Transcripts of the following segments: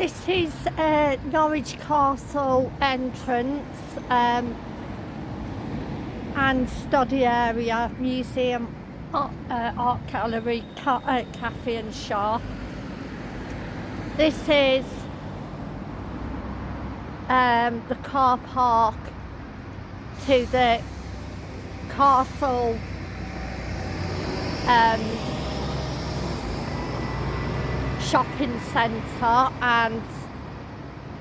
This is uh, Norwich Castle entrance um, and study area, museum, art, uh, art gallery, ca uh, cafe and shop. This is um, the car park to the castle um, shopping centre and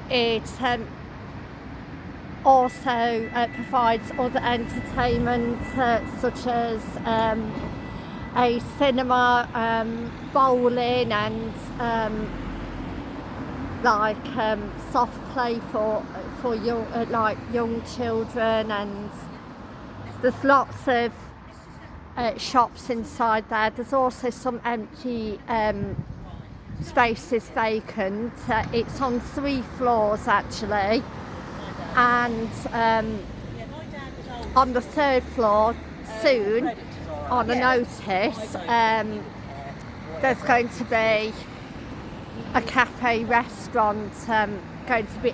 it um, also uh, provides other entertainment uh, such as um, a cinema, um, bowling and um, like um, soft play for for young, uh, like young children and there's lots of uh, shops inside there. There's also some empty um, space is vacant. Uh, it's on three floors actually and um, on the third floor soon on a notice um, there's going to be a cafe restaurant um, going to be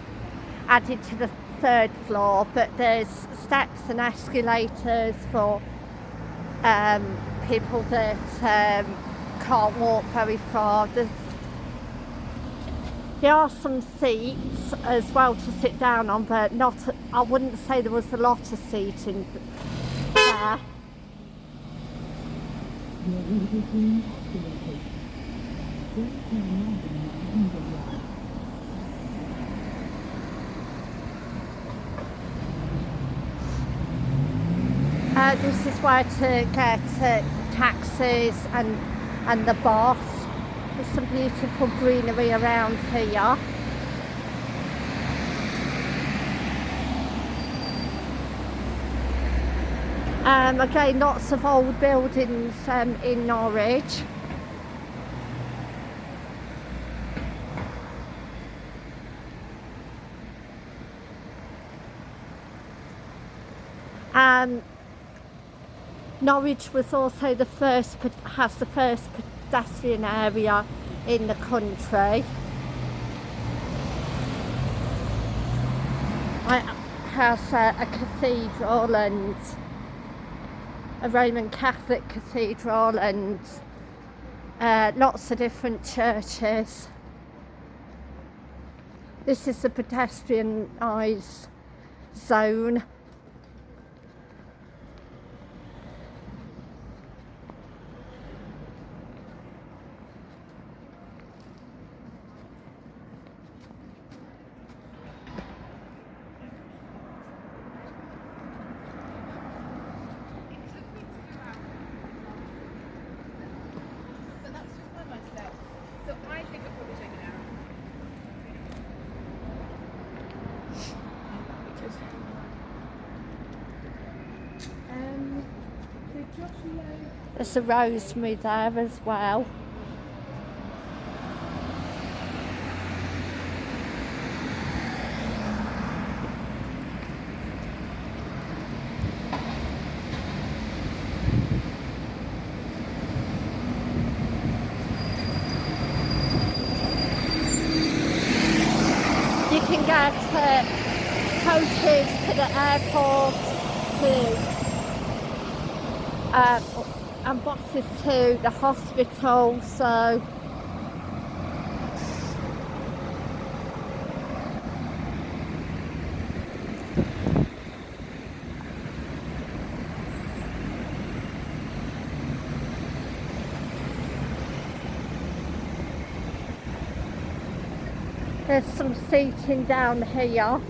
added to the third floor but there's steps and escalators for um, people that um, can't walk very far. There's there are some seats as well to sit down on, but not, I wouldn't say there was a lot of seating there. Uh, this is where to get uh, taxis and, and the bus. There's some beautiful greenery around here. Um, again, lots of old buildings um, in Norwich. Um, Norwich was also the first, has the first pedestrian area in the country. It has a, a cathedral and a Roman Catholic cathedral and uh, lots of different churches. This is the pedestrianised zone. There's a rosemary there as well. You can get uh, coaches to the airport to uh, and buses to the hospital so. There's some seating down here